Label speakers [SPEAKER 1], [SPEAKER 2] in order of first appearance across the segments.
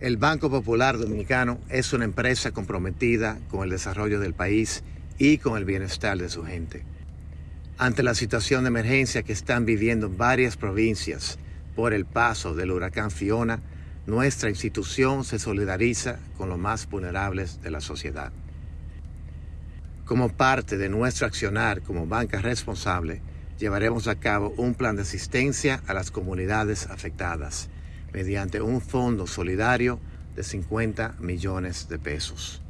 [SPEAKER 1] El Banco Popular Dominicano es una empresa comprometida con el desarrollo del país y con el bienestar de su gente. Ante la situación de emergencia que están viviendo varias provincias por el paso del huracán Fiona, nuestra institución se solidariza con los más vulnerables de la sociedad. Como parte de nuestro accionar como banca responsable, llevaremos a cabo un plan de asistencia a las comunidades afectadas mediante un fondo solidario de 50 millones de pesos.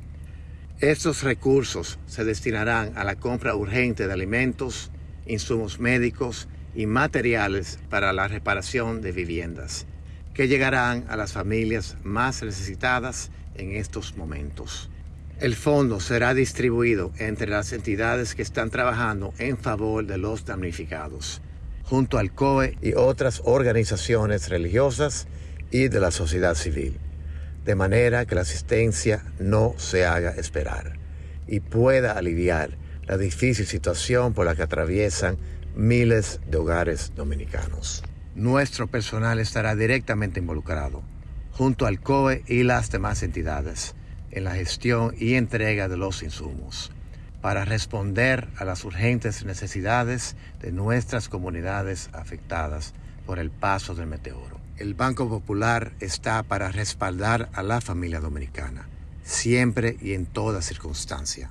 [SPEAKER 1] Estos recursos se destinarán a la compra urgente de alimentos, insumos médicos y materiales para la reparación de viviendas, que llegarán a las familias más necesitadas en estos momentos. El fondo será distribuido entre las entidades que están trabajando en favor de los damnificados junto al COE y otras organizaciones religiosas y de la sociedad civil, de manera que la asistencia no se haga esperar y pueda aliviar la difícil situación por la que atraviesan miles de hogares dominicanos. Nuestro personal estará directamente involucrado, junto al COE y las demás entidades, en la gestión y entrega de los insumos para responder a las urgentes necesidades de nuestras comunidades afectadas por el paso del meteoro. El Banco Popular está para respaldar a la familia dominicana, siempre y en toda circunstancia.